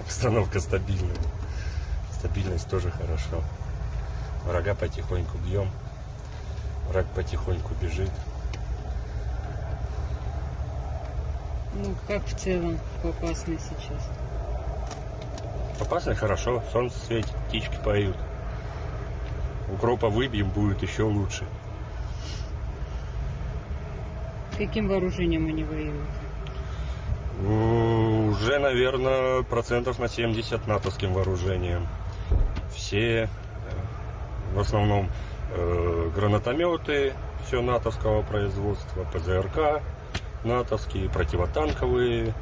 обстановка? Стабильная. Стабильность тоже хорошо. Врага потихоньку бьем. Враг потихоньку бежит. Ну, как в целом в Попасной сейчас? Опасно хорошо. Солнце светит, птички поют. Укропа выбьем, будет еще лучше. Каким вооружением они воюют? Уже, наверное, процентов на 70 натовским вооружением. Все, э, в основном, э, гранатометы, все натовского производства, ПЗРК натовские, противотанковые,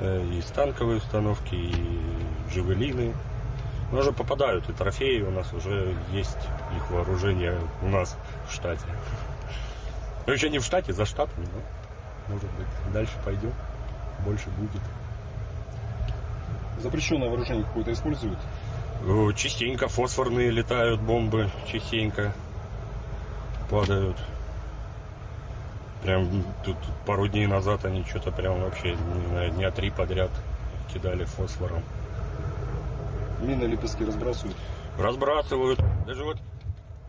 э, и станковые установки, и джавелины. Но уже попадают и трофеи, у нас уже есть их вооружение у нас в штате. Ну, еще не в штате, за штатом, но, может быть, дальше пойдем, больше будет. Запрещенное вооружение какое-то используют? Частенько фосфорные летают бомбы, частенько падают. Прям тут пару дней назад они что-то прям вообще не знаю, дня три подряд кидали фосфором. Мины лепестки разбрасывают. Разбрасывают. Даже вот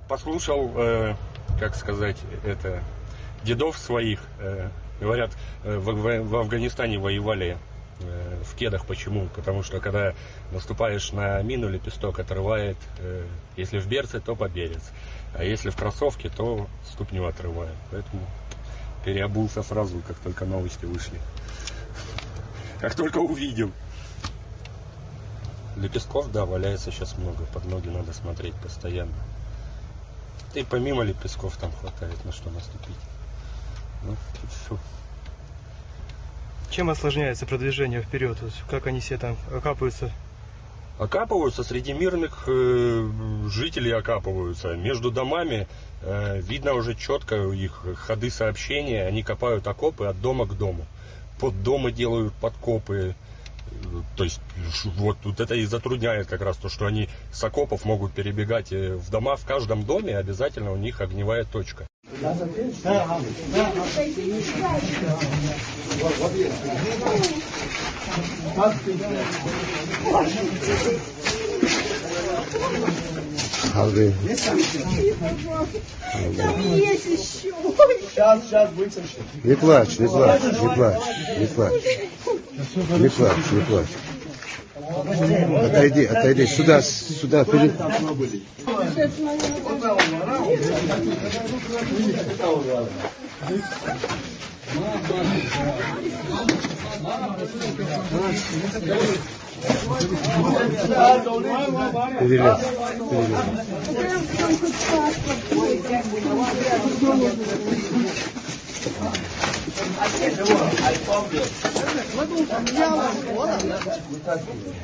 послушал, э, как сказать, это дедов своих. э, говорят, э, в, в- в Афганистане воевали в кедах. Почему? Потому что когда наступаешь на мину, лепесток отрывает, э, если в берце, то по берец. А если в кроссовке, то ступню отрывает. Поэтому переобулся сразу, как только новости вышли. Как только увидел. Лепестков, да, валяется сейчас много. Под ноги надо смотреть постоянно. И помимо лепестков там хватает на что наступить. Ну, всё. Чем осложняется продвижение вперед? Как они все там окапываются? Окапываются среди мирных э, жителей окапываются. Между домами э, видно уже четко их ходы сообщения. Они копают окопы от дома к дому. Под дома делают подкопы. То есть вот, вот это и затрудняет как раз то, что они с окопов могут перебегать э, в дома. В каждом доме обязательно у них огневая точка. Алды. Не плачь, не плачь, не плачь, не плачь. Не плачь, не плачь. Отойди, отойди, сюда, сюда, перед... Перелез,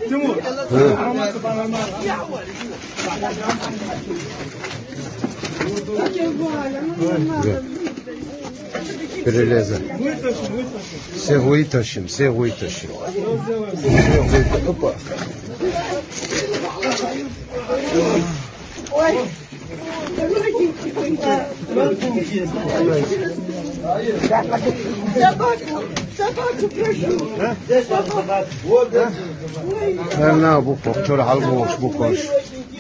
Timur. Перелеза. Все вытащим, все вытащим. Все вытащим. Опа. خلنا ابو فكر على الغوش بوكوش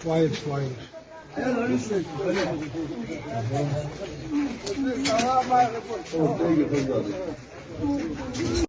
Quiet, quiet. Oh, thank you, thank you.